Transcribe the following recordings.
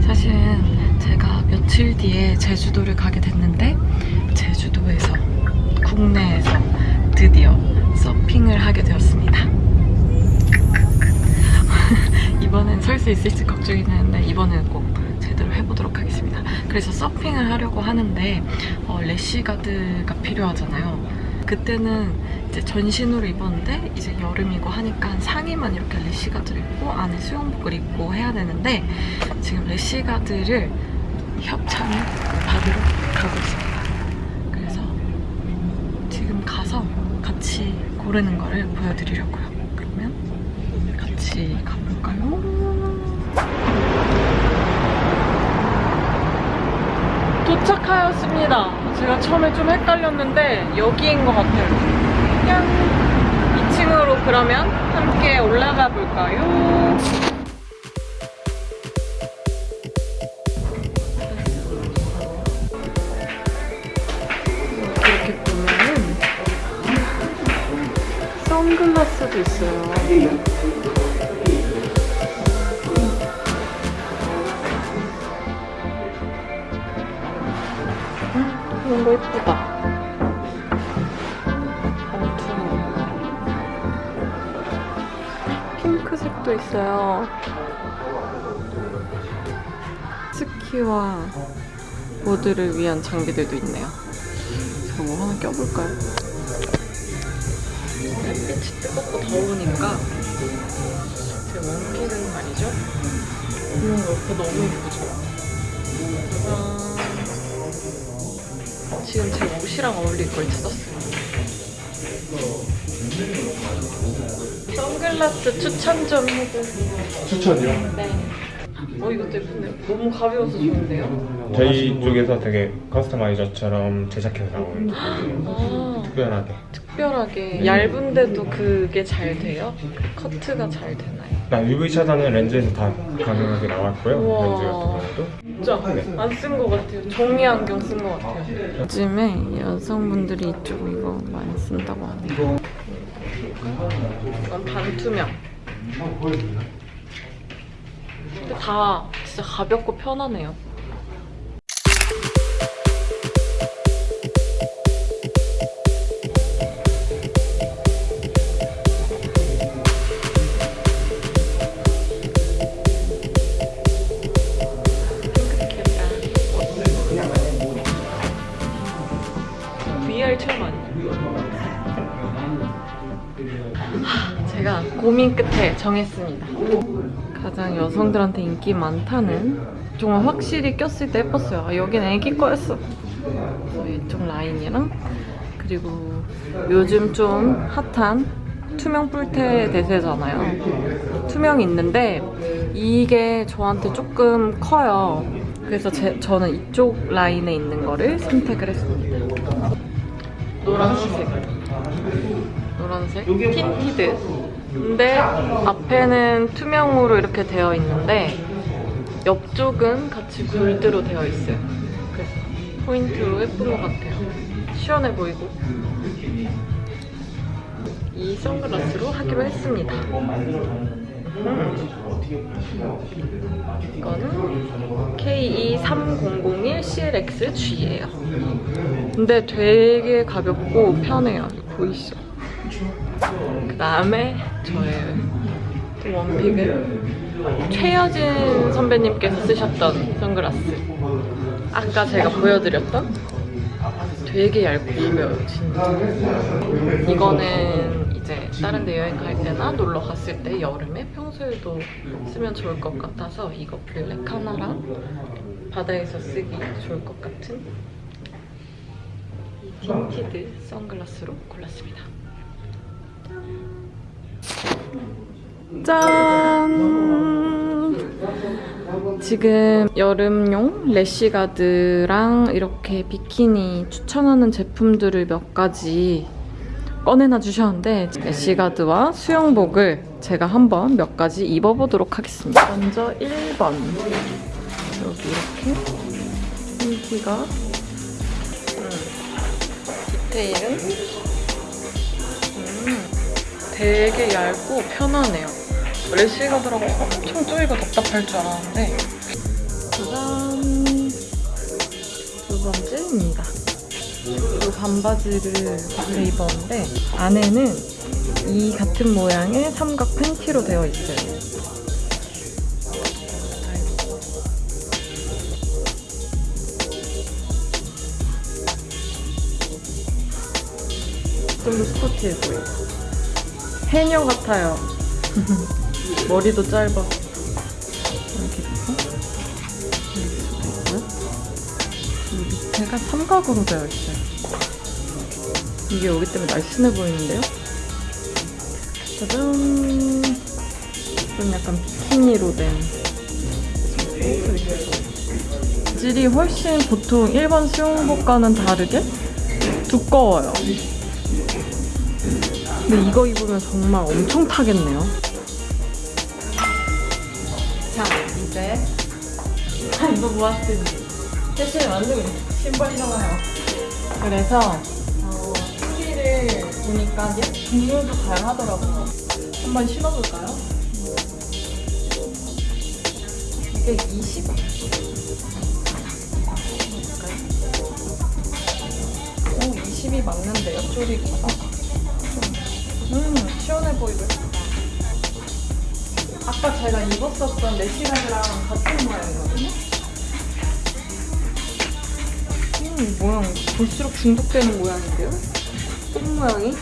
사실은 제가 며칠 뒤에 제주도를 가게 됐는데 제주도에서 국내에서 드디어 서핑을 하게 되었습니다. 이번엔 설 수 있을지 걱정이 되는데 이번에는 꼭 제대로 해보도록 하겠습니다. 그래서 서핑을 하려고 하는데 어, 래쉬가드가 필요하잖아요. 그때는 이제 전신으로 입었는데 이제 여름이고 하니까 상의만 이렇게 래쉬가드를 입고 안에 수영복을 입고 해야 되는데 지금 래쉬가드를 협찬을 받으러 가고 있습니다. 그래서 지금 가서 같이 고르는 거를 보여드리려고요. 그러면 같이 가 도착하였습니다. 제가 처음에 좀 헷갈렸는데 여기인 것 같아요. 그냥 2층으로 그러면 함께 올라가 볼까요? 이렇게 보면은 선글라스도 있어요. 이런 거 예쁘다. 핑크색도 있어요. 스키와 보드를 위한 장비들도 있네요. 제가 뭐 하나 껴볼까요? 햇빛이 뜨겁고 더우니까 제 원피는 말이죠. 이런 거 너무 예쁘죠? 짠. 지금 제 옷이랑 어울릴 걸 찾았어요. 선글라스 추천 좀 해주세요. 추천이요? 네. 어 이것도 예쁜데요? 너무 가벼워서 좋은데요? 저희 쪽에서 되게 커스터마이저처럼 제작해서 나온 아 특별하게 특별하게 얇은데도 그게 잘 돼요? 커트가 잘 되나요? 나 UV 차단은 렌즈에서 다 가능하게 나왔고요 우와. 렌즈 같은 경우도 진짜 네. 안쓴 것 같아요. 종이 안경 쓴 것 같아요. 요즘에 여성분들이 이쪽 이거 많이 쓴다고 하네요. 이건 반투명. 근데 다 진짜 가볍고 편하네요. 고민 끝에 정했습니다. 가장 여성들한테 인기 많다는 정말 확실히 꼈을 때 예뻤어요. 아, 여긴 애기 거였어. 이쪽 라인이랑 그리고 요즘 좀 핫한 투명 뿔테 대세잖아요. 투명이 있는데 이게 저한테 조금 커요. 그래서 제, 저는 이쪽 라인에 있는 거를 선택을 했습니다. 노란색. 노란색. tinted. 근데 앞에는 투명으로 이렇게 되어 있는데 옆쪽은 같이 골드로 되어 있어요. 그래서 포인트로 예쁜 것 같아요. 시원해 보이고. 이 선글라스로 하기로 했습니다. 음. 이거는 KE3001CLXG예요. 근데 되게 가볍고 편해요. 보이시죠? 그 다음에 저의 또 원픽은 최여진 선배님께서 쓰셨던 선글라스. 아까 제가 보여드렸던 되게 얇고 가벼워요, 진짜. 이거는 이제 다른 데 여행 갈 때나 놀러 갔을 때 여름에 평소에도 쓰면 좋을 것 같아서 이거 블랙 하나랑 바다에서 쓰기 좋을 것 같은 이 틴티드 선글라스로 골랐습니다. 짠! 지금 여름용 래쉬가드랑 이렇게 비키니 추천하는 제품들을 몇 가지 꺼내놔 주셨는데 래쉬가드와 수영복을 제가 한번 몇 가지 입어보도록 하겠습니다. 먼저 1번. 여기 이렇게 흰티가. 음, 디테일은? 음, 되게 얇고 편하네요. 래쉬가드라고 엄청 쪼이고 답답할 줄 알았는데 짜잔 두 번째입니다. 이 반바지를 그때 입었는데 안에는 이 같은 모양의 삼각 팬티로 되어 있어요. 좀더 스포티해 보여. 해녀 같아요. 머리도 짧아. 이렇게 있고, 여기. 이 밑에가 삼각으로 되어 있어요. 이게 여기 때문에 날씬해 보이는데요? 짜잔! 좀 약간 비키니로 된 질이 훨씬 보통 일반 수영복과는 다르게 두꺼워요. 근데 이거 입으면 정말 엄청 타겠네요. 자, 이제 아, 이거 모았더니 패션을 만들고 있는 신발이잖아요. 그래서 어, 후기를 보니까 얘 종류도 다양하더라고요. 한번 신어볼까요? 이게 20? 오, 20이 맞는데요, 쪼리가. 음, 시원해 보이고. 아까 제가 입었었던 레시간이랑 같은 모양이거든요? 음, 모양 볼수록 중독되는 모양인데요? 손 모양이?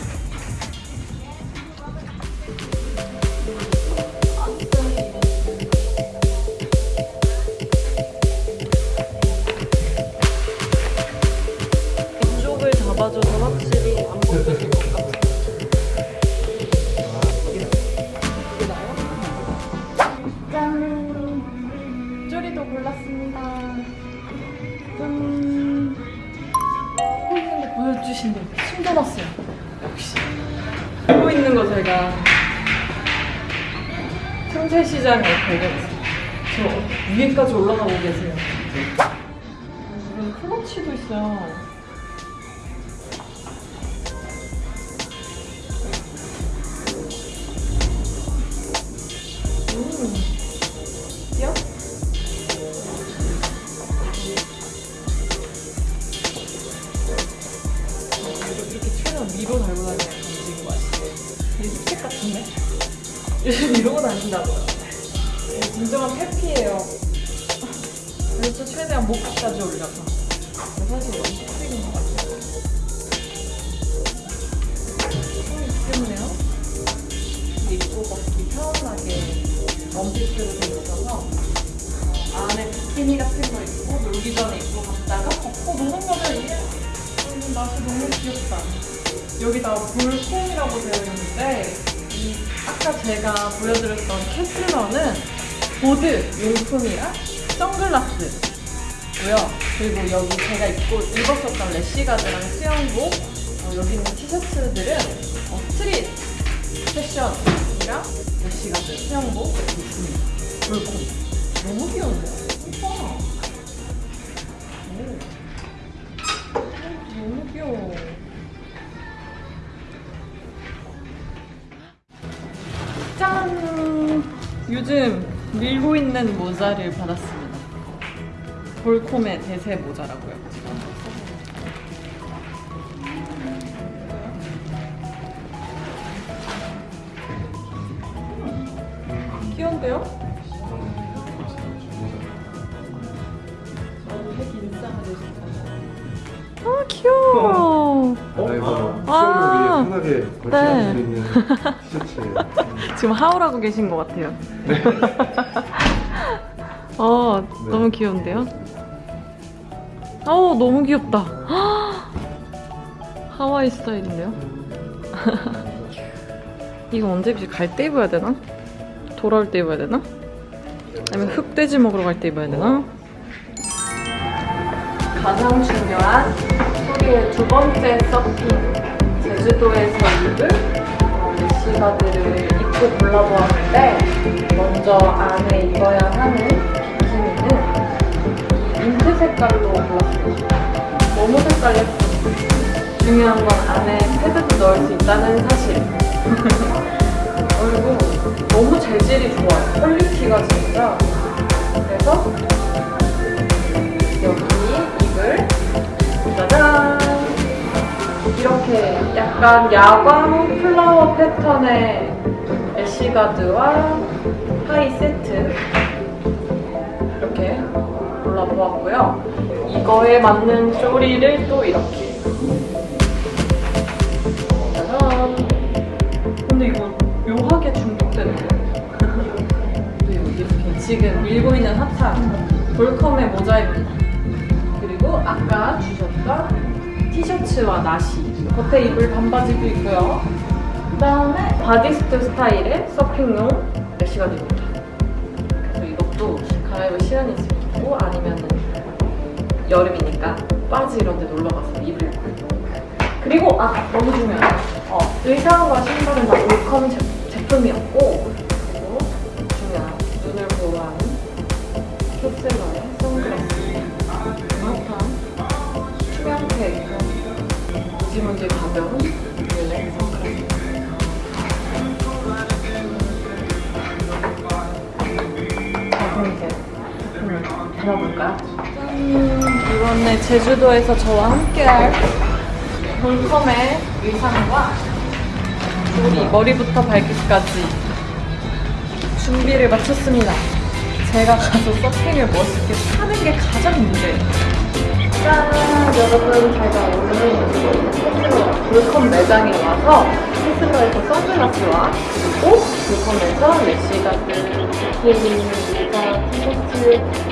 잡아줘서 확실히 안 벗겨 시장에 발견했어요. 저 위에까지 올라가고 계세요. 여기 클러치도 있어요. 음. 감지인 거 다닌다고요. 진정한 페피예요. 그래서 최대한 목까지 올려서. 사실 너무 힙색인 것 같아요. 어, 귀엽네요. 입고 걷기 편하게 원피스로 어, 안에 비키니 같은 거 입고 놀기 전에 입고 갔다가 걷고 노는 거면 이게 음, 맛이 너무 귀엽다. 여기다 볼콩이라고 되어 있는데 이 아까 제가 보여드렸던 캐슬러는 보드 용품이랑 선글라스 고요. 그리고 여기 제가 입고 입었었던 래쉬가드랑 수영복 어, 여기 있는 티셔츠들은 어, 스트릿 패션이랑 래쉬가드 수영복 있습니다. Volcom 너무 귀여운데요? 오. 너무 귀여워. 짠! 요즘 밀고 있는 모자를 받았습니다. 볼콤의 대세 모자라고요. 귀여운데요? 저도 색 인싸가 되고 싶어요. 아 귀여워. 아이고 아. 수영을 위해 편하게 네. 거치할 수 있는 티셔츠예요. 지금 하울하고 계신 것 같아요. 어, 네. 너무 귀여운데요? 어, 너무 귀엽다. 하와이 스타일인데요? 이거 언제 입지? 갈때 입어야 되나? 돌아올 때 입어야 되나? 아니면 흑돼지 먹으러 갈 때 입어야 되나? 가장 중요한 우리의 두 번째 서핑 제주도에서 입을 어, 래쉬가드를 입고 골라보았는데 먼저 안에 입어야 하는 비키니는 이 민트 색깔로 골랐어요 너무 색깔 예쁘죠? 중요한 건 안에 패드도 넣을 수 있다는 사실. 그리고 너무 재질이 좋아요. quality가 진짜. 그래서 여기 입을 짜잔! 이렇게 약간 야광 flower 패턴의 래쉬가드와 하의 세트 이렇게 골라보았고요. 이거에 맞는 쪼리를 또 이렇게 짜잔! 근데 이거 묘하게 중독되는 그리고 이렇게 지금 밀고 있는 핫한 Volcom의 모자입니다. 그리고 아까 주셨던 티셔츠와 나시 겉에 입을 반바지도 있고요. 그 다음에 bodysuit 스타일의 서핑용 래시가드입니다. 그래서 이것도 갈아입을 시간이 있으면 입고 아니면은 여름이니까 바지 이런 데 놀러 가서 입을 그리고 아 너무 중요해요. 어, 의상과 신발은 다 올컴 제, 제품이었고 그리고 중요한 눈을 보호하는 캡슐러의 선글라스 핫한 투명팩 무지무지 가벼운 담아볼까요? 짠! 이번에 제주도에서 저와 함께할 볼컴의 의상과 우리 머리부터 발끝까지 준비를 마쳤습니다. 제가 가서 서핑을 멋있게 타는 게 가장 문제예요. 짠! 여러분, 제가 오늘 테슬라 볼컴 매장에 와서 테슬라에서 선글라스와 그리고 볼컴에서 래시가드, 비키니, 모자, 티셔츠,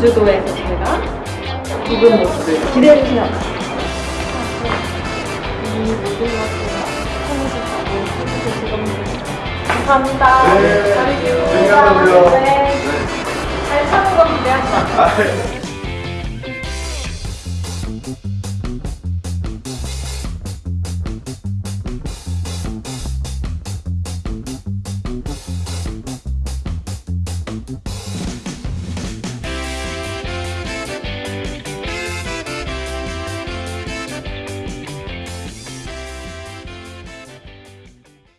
제주도에서 제가 입은 모습을 기대해 주세요. 것을 참여해주셔서 즐겁습니다. 감사합니다. 네, 잘. 네. 잘 차는 거 기대하지 마세요. 아,